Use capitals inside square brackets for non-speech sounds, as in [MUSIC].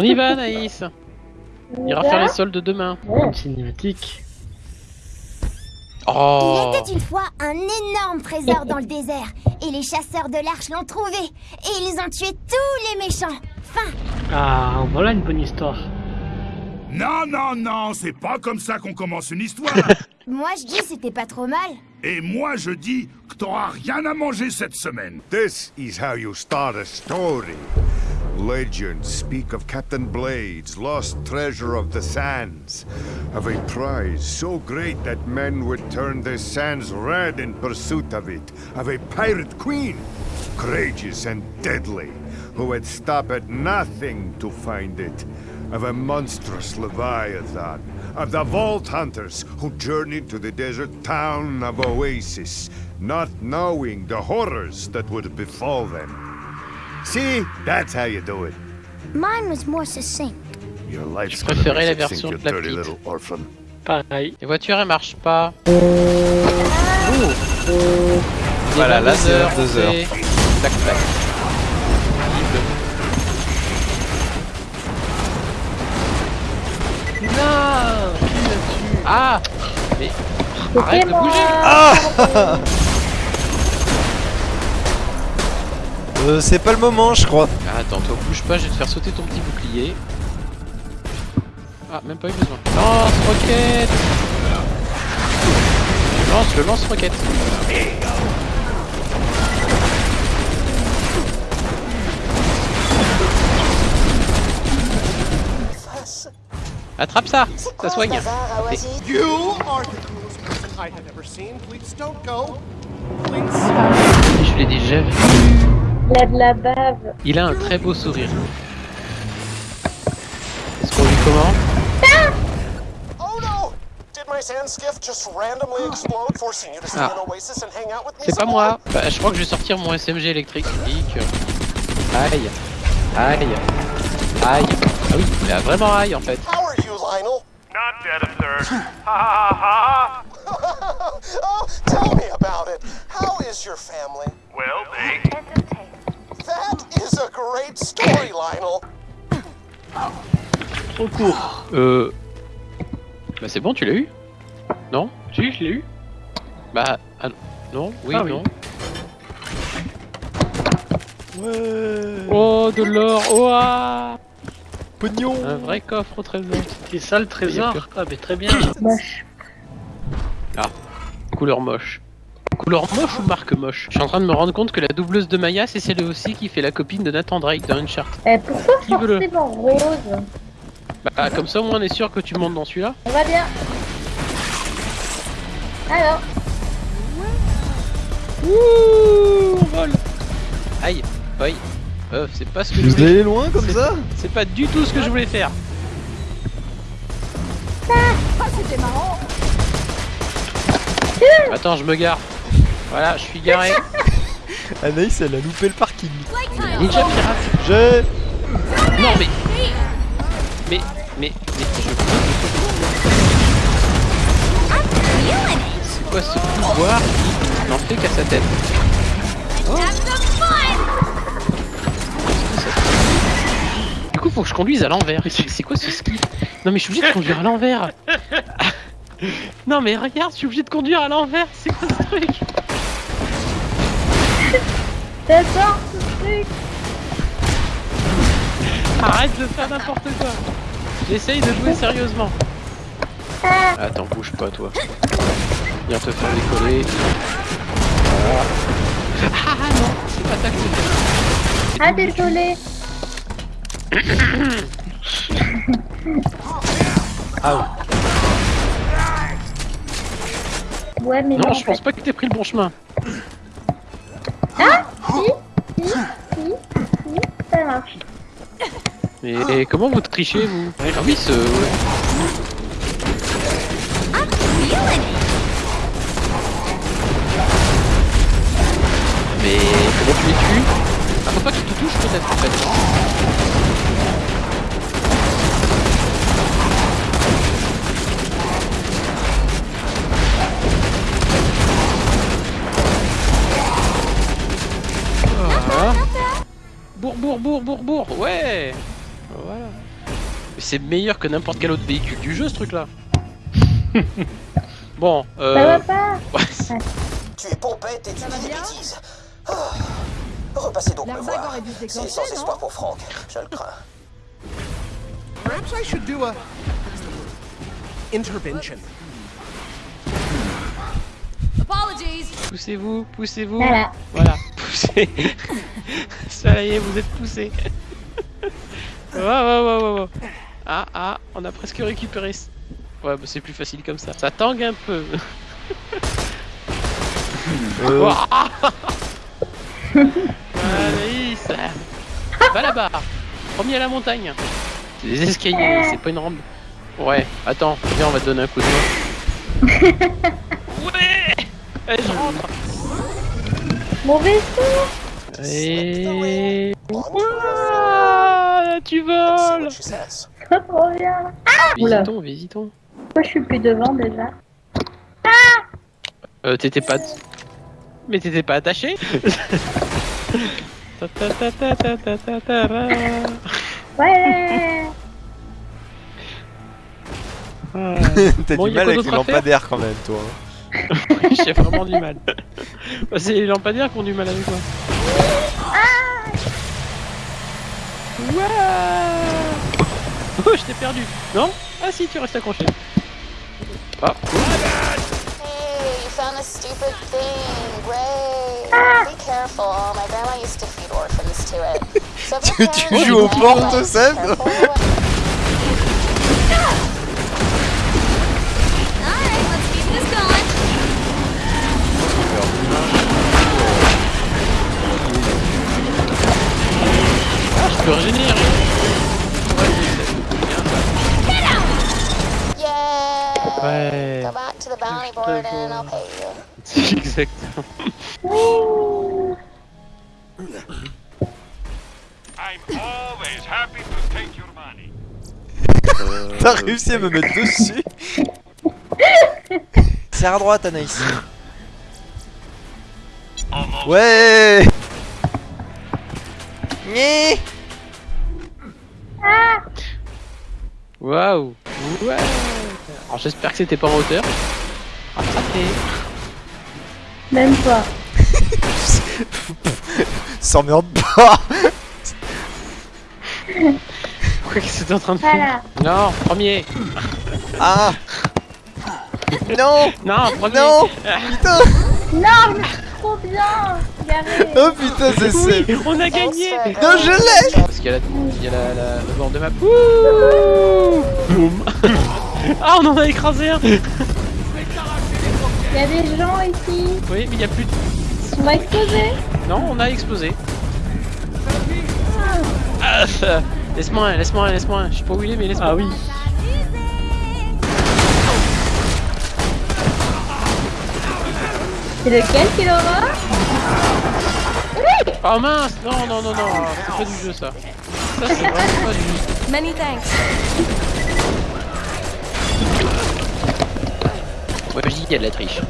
On y va, Naïs On ira faire les soldes demain. Une cinématique. Oh Il était une fois un énorme trésor dans le désert, et les chasseurs de l'arche l'ont trouvé, et ils ont tué tous les méchants. Fin. Ah, voilà une bonne histoire. Non, non, non, c'est pas comme ça qu'on commence une histoire. [LAUGHS] Moi je dis c'était pas trop mal. Et moi je dis que t'auras rien à manger cette semaine. This is how you start a story. Legends speak of Captain Blades, lost treasure of the sands, of a prize so great that men would turn the sands red in pursuit of it, of a pirate queen, courageous and deadly, who would stop at nothing to find it, of a monstrous leviathan, of the vault hunters who journeyed to the desert town of Oasis, not knowing the horrors that would befall them. See, that's how you do it. Mine was more succinct. Your life's Je préférais la version de la dirty petite. little orphan. Pareil. Les voitures, elles marchent pas. Voilà, laser, deux heures. Tac, tac. Non Qui là-dessus Ah Mais arrête de bouger Ah [LAUGHS] Euh, c'est pas le moment, je crois. Ah, Attends, toi bouge pas, je vais te faire sauter ton petit bouclier. Ah, même pas eu besoin. Lance-roquette Je lance le lance-roquette. Attrape ça Ça soigne You are the coolest person I have ever seen. Please don't go. Please. Je l'ai déjà vu. Il a de la bave. Il a un très beau sourire. Est-ce qu'on lui comment Oh no! Did my sand skiff just randomly explode, forcing you to stay Ah. in Oasis and hang out with me? C'est pas moi Bah, je crois que je vais sortir mon SMG électrique. Aïe Aïe Aïe Ah oui, il a vraiment aïe en fait. How are you, Lionel? Not dead of thirst. Ha ha ha ha. [LAUGHS] oh, tell me about it. How is your family? Well, they. That is a great story, Lionel. Trop court. Euh... Bah c'est bon, tu l'as eu? Non? Si, je l'ai eu. Bah... ah, non Oui, Ah oui. non Ouais. Oh, de l'or Oh ah Pognon. Un vrai coffre au trésor. C'est ça le trésor? Ah, mais très bien. Moche. Couleur moche. Couleur moche ou marque moche Je suis en train de me rendre compte que la doubleuse de Maya, c'est celle aussi qui fait la copine de Nathan Drake dans Uncharted. Eh, pourquoi Qui veut le- forcément rose Bah comme ça au moins on est sûr que tu montes dans celui-là. On va bien. Alors, Ouh, vol Aïe, aïe. Euh, c'est pas ce que je Vous voulais. allez loin comme ça C'est pas du tout ce que je voulais faire. Attends, je me gare. Voilà, je suis garé. [LAUGHS] Anaïs, elle a loupé le parking. Ninja pirate. J'ai. Non mais. Mais, mais, mais, je C'est quoi ce pouvoir qui n'en fait qu'à sa tête Du coup, faut que je conduise à l'envers. C'est quoi ce ski? Non mais je suis obligé de conduire à l'envers. [LAUGHS] Non mais regarde, je suis obligé de conduire à l'envers. C'est quoi ce truc? J'adore ce truc. Arrête de faire n'importe quoi. J'essaye de jouer sérieusement. Attends, bouge pas toi. Viens te faire décoller. Voilà. Ah non, c'est pas ça que c'était. Ah, désolé. Ah Ouais, mais non, non, je en pense fait. pas que t'aies pris le bon chemin. Si, si, si, ça marche. Et comment vous trichez vous Ah oui, ce. Mais comment tu les tues Ah, faut pas qu'ils te touchent peut-être en fait. Voilà. Bourg, bourg, bourg, bourg, ouais Voilà. C'est meilleur que n'importe quel autre véhicule du jeu ce truc là. [LAUGHS] bon, Ça euh... va pas [LAUGHS] ouais, Tu es pompette et tu dis des bêtises. Ah. Repassez donc me voir. C'est sans espoir pour Franck, je le crains. Perhaps I should do a intervention. Apologies. poussez-vous, poussez-vous. Voilà. Voilà, [LAUGHS] poussez. Ça y est, vous êtes poussé. Wow, wow, wow. Ah, ah, on a presque récupéré. ce- Ouais, bah c'est plus facile comme ça. Ça tangue un peu. [LAUGHS] Euh. [LAUGHS] Allez, ça. Va là-bas. Premier à la montagne. C'est des escaliers, c'est pas une rampe. Ouais, attends, viens, on va te donner un coup de main. [LAUGHS] Ouais Allez, je rentre. Mon vaisseau Et... Trop bien Oula. Visitons, visitons. Pourquoi je suis plus devant déjà Euh, t'étais pas... Mais t'étais pas attaché. [LAUGHS] Ouais Ah, [LAUGHS] T'as Bon, du mal avec les lampadaires quand même, toi. [LAUGHS] J'ai vraiment du mal. Bah, c'est les lampadaires qui ont du mal avec moi. Ouah Oh, je t'ai perdu. Non Ah si, tu restes accroché. Ah, Hey, you found this stupid thing. Great. Be careful. My grandma used to feed orphans to it. So if [LAUGHS] your Tu parents joues aux portes, Seb going. ah, je peux régénérer. Ouais. Go back to the bounty board and I'll pay you. [LAUGHS] Exactement. I'm always happy to take your money. T'as réussi à me mettre dessus [LAUGHS] Serre à droite, Anaïs. Ouais Nyeh Waouh. Ouais. Alors j'espère que c'était pas en hauteur. Rattrapé. Même pas. [LAUGHS] S'emmerde pas [LAUGHS] Qu'est-ce que t'es en train de faire Voilà. Non, premier. Ah Non Non, premier. Non Putain Non, mais c'est trop bien Oh putain, c'est Oui, c'est... on a gagné. Non, je l'ai Parce qu'il y a la, il y a la, la, le bord de map. Ouh Boum. [LAUGHS] ah, on en a écrasé un. Il y a des gens ici Oui, mais il y a plus de... On va exploser Non, on a explosé. Ah, euh, laisse-moi un, laisse-moi un, laisse-moi un. Je sais pas où il est, mais laisse-moi. Ah oui. C'est lequel qu'il aura Oh mince Non, non, non, non, ah, c'est pas du jeu ça. Ça, c'est vraiment pas du jeu. Many thanks. Ouais, je dis qu'il y a de la triche.